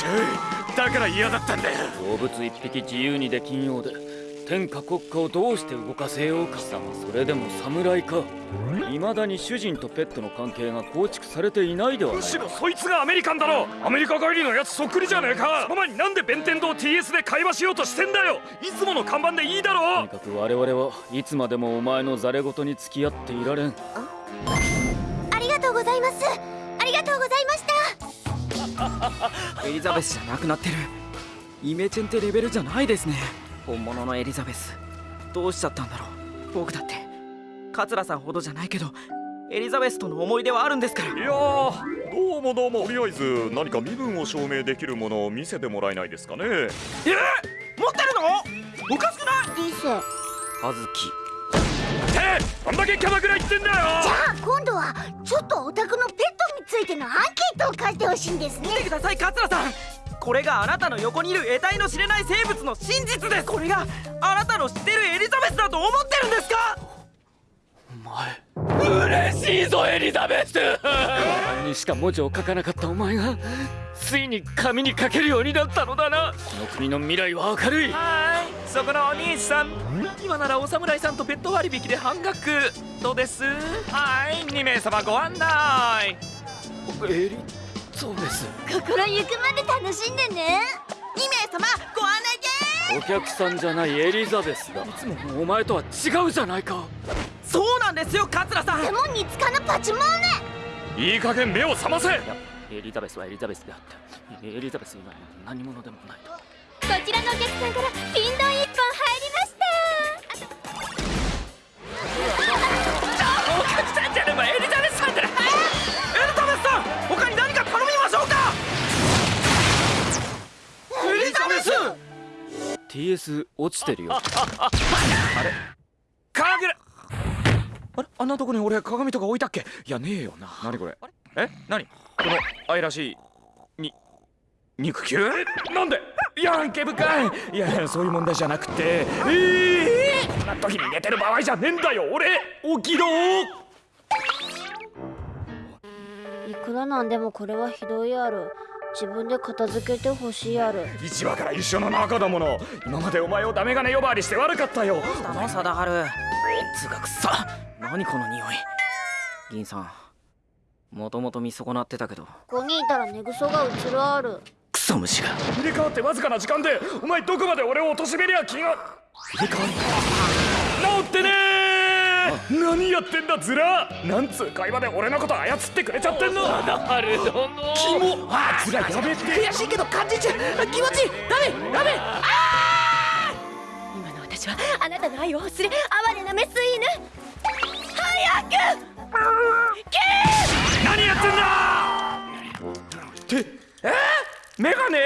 しゃいだから嫌だったんだよ。動物一匹自由にできんようで天下国家をどうして動かせようか。それでも侍か。未だに主人とペットの関係が構築されていないではないむしろそいつがアメリカンだろアメリカ帰りのやつそっくりじゃねえか。その前になんで弁天堂 TS で会話しようとしてんだよ。いつもの看板でいいだろとにかく我々はいつまでもお前のザレ言に付き合っていられん エリザベスじゃなくなってる。イメチェンってレベルじゃないですね。本物のエリザベス。どうしちゃったんだろう。僕だって。桂さんほどじゃないけどエリザベスとの思い出はあるんですから。いやーどうもどうも。とりあえず何か身分を証明できるものを見せてもらえないですかね。え持ってるの？おかしくない？リスじゃあずきってあんだけキャバクラ行ってんだよ。あ今度はちょっとお宅のペットについてのアンケートを貸してほしいんですね。見てください桂さん。これがあなたの横にいる得体の知れない生物の真実です。これがあなたの知ってるエリザベスだと思ってるんですか？お前嬉しいぞエリザベス。何にしか文字を書かなかったお前がついに紙に書けるようになったのだな。この国の未来は明るい。はーいそこのお兄さん。今ならお侍さんとペット割引で半額どうです。はい2名様ご案内エリザベス心ゆくまで楽しんでね。2名様ご案内でお客さんじゃないエリザベスだ。いつものお前とは違うじゃないか。そうなんですよ桂さん。レモンにつかぬパチモーネいい加減目を覚ませ。エリザベスはエリザベスであってエリザベス以外の何者でもないと。こちらのお客さんからピンド落ちてるよ。鏡らあれ？あんなとこに俺鏡とか置いたっけ？いやねえよな。何これ？え？何？この愛らしいに肉球？なんで？いや毛深い！いやそういう問題じゃなくて。ええー、そんな時に寝てる場合じゃねえんだよ俺！起きろいくらなんでもこれはひどいある自分で片付けてほしいある。一話から一緒の仲だもの。今までお前をダメ金呼ばわりして悪かったよ。あの貞治つがくさ。何この匂い。銀さん。もともと見損なってたけど。ここにいたら寝ぐそが映るある。クソ虫が。入れ替わってわずかな時間でお前どこまで俺を貶めりゃ気が。入れ替わり。治ってねー何やってんだズラ。なんつう会話で俺のこと操ってくれちゃってんの。なるほど。キモ。あズラやべって。悔しいけど感じちゃう。気持ちいい。ダメ。ダメ今の私はあなたの愛を欲する哀れなメス犬。早く。何やってんだ。って。え？ー、メガネ？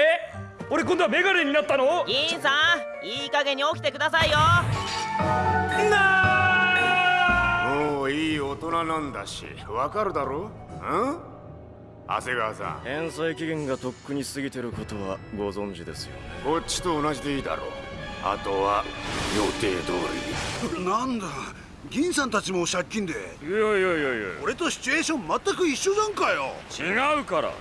俺今度はメガネになったの？銀さんいい加減に起きてくださいよいい大人なんだしわかるだろ？うん？長谷川さん。返済期限がとっくに過ぎてることはご存知ですよね。こっちと同じでいいだろう。あとは予定通り。なんだ？銀さんたちも借金で？いやいやいやいや。俺とシチュエーション全く一緒じゃんかよ。違うから。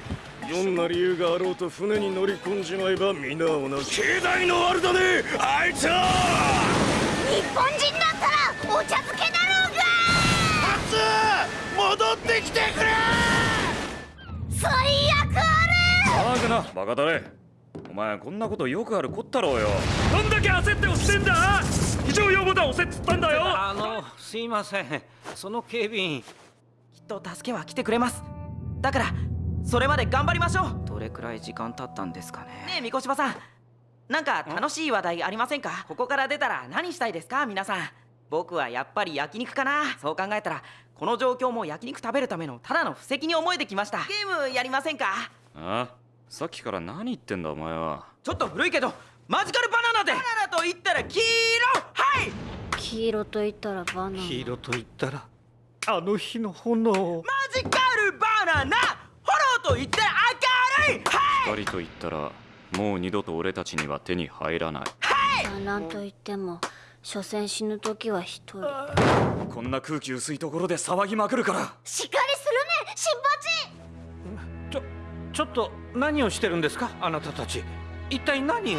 どんな理由があろうと船に乗り込んじまえば皆同じ。経済のあるだねあいつは。日本人だったらお茶漬け戻ってきてくれ!最悪あ騒ぐな。バカだれお前こんなことよくあるこったろうよ。どんだけ焦って押してんだ!非常用ボタン押せっつったんだよ!あのすいません。その警備員きっと助けは来てくれます。だからそれまで頑張りましょう。どれくらい時間経ったんですかね。ねえ三越さん。なんか楽しい話題ありませんか？ここから出たら何したいですか？皆さん僕はやっぱり焼肉かな。そう考えたらこの状況も焼肉食べるためのただの布石に思えてきました。ゲームやりませんか？あさっきから何言ってんだお前は。ちょっと古いけどマジカルバナナで。バナナと言ったら黄色！はい！黄色と言ったらバナナ。黄色と言ったらあの日の炎。マジカルバナナ！炎と言ったら明るい！はい！光と言ったらもう二度と俺たちには手に入らない。まあなんと言っても所詮死ぬ時は一人。こんな空気薄いところで騒ぎまくるから。しっかりするね新八。ちょっと何をしてるんですかあなたたち。一体何を？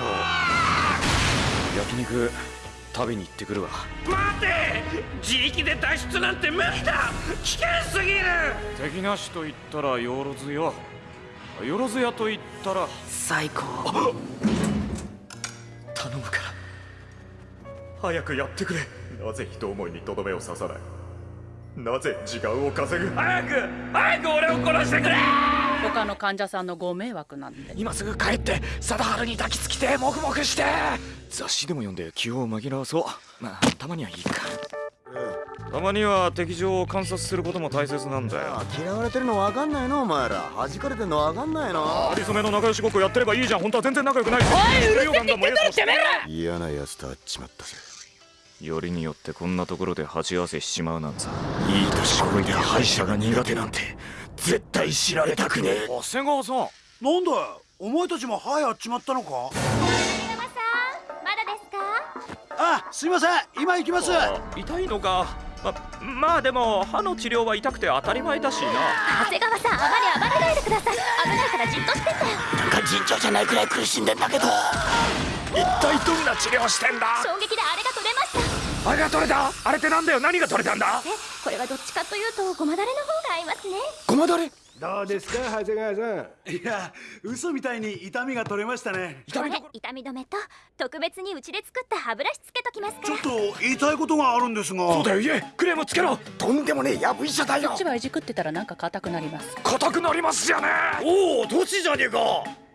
焼肉食べに行ってくるわ。待て！自力で脱出なんて無理だ！危険すぎる！敵なしと言ったらよろずやよろずやと言ったら。最高。頼むから早くやってくれ。なぜ人思いにとどめを刺さない？なぜ時間を稼ぐ？早く！早く俺を殺してくれ！他の患者さんのご迷惑なんで。今すぐ帰って貞治に抱きつきてもくもくして。雑誌でも読んで気を紛らわそう。まあたまにはいいか。たまには敵情を観察することも大切なんだよ。嫌われてるの分かんないのお前ら。弾かれてんの分かんないの。ありそめの仲良しごっこやってればいいじゃん。本当は全然仲良くないおいうるせえって言ってるてめえ嫌なやつと会っちまったぜよりによってこんなところで鉢合わせしちまうなんざ。いい年こいで歯医者が苦手なんて絶対知られたくねえ。長谷川さん。なんだよ。お前たちも歯やっちまったのか？マさんまだですか？あすいません。今行きます。痛いのか。ままあでも歯の治療は痛くて当たり前だしな。長谷川さんあまり暴れないでください。危ないからじっとしてて。なんか尋常じゃないくらい苦しんでんだけど一体どんな治療してんだ？衝撃であれが取れました。あれが取れた？あれってなんだよ？何が取れたんだ？えこれはどっちかというとごまだれの方が合いますね。ごまだれ？どうですか長谷川さん？いや嘘みたいに痛みが取れましたね。これ？痛み止めと特別にうちで作った歯ブラシつけときますから。ちょっと言いたいことがあるんですが。そうだよ。言えクレームつけろ。とんでもねえやぶ医者だよ。こっちはいじくってたらなんか硬くなります。硬くなりますじゃねおおどちじゃねえか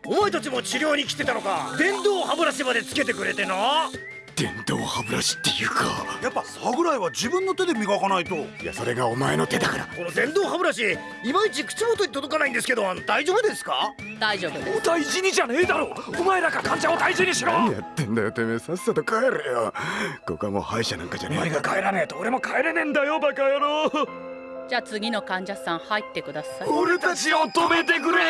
お前たちも治療に来てたのか。電動歯ブラシまでつけてくれてな。電動歯ブラシっていうか。やっぱ歯ぐらいは自分の手で磨かないと。いやそれがお前の手だから。この電動歯ブラシいまいち口元に届かないんですけど大丈夫ですか？大丈夫です。お大事にじゃねえだろ。お前らが患者を大事にしろ。何やってんだよてめえ。さっさと帰れよ。ここはもう歯医者なんかじゃねお前が帰らねえと俺も帰れねえんだよバカ野郎じゃあ次の患者さん入ってください。俺たちを止めてくれ。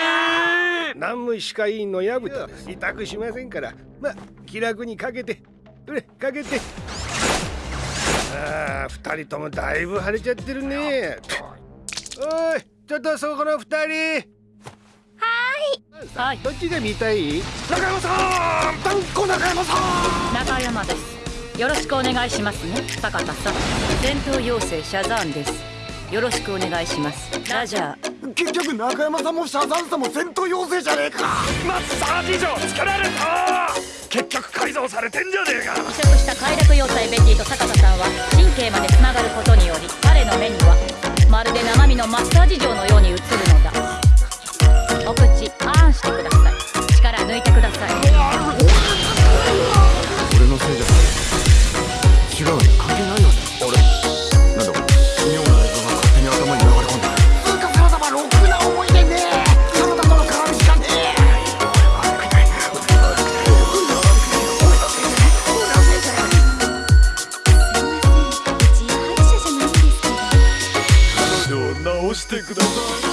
南無歯科医院の薮田です。委託しませんから。まあ気楽にかけて。うれかけて。ああ二人ともだいぶ腫れちゃってるね。おいちょっとそこの二人。はい。どっちが見たい？中山さん！断固中山さん！中山です。よろしくお願いしますね。坂田さん。戦闘妖精シャザーンですよろしくお願いします。ラジャー。結局中山さんもシャザンさんも戦闘妖精じゃねえか。マッサージ錠つけられた結局改造されてんじゃねえか。移植した快楽要塞ベティと坂田さんは神経までつながることにより彼の目にはまるで生身のマッサージ錠のように映るのだ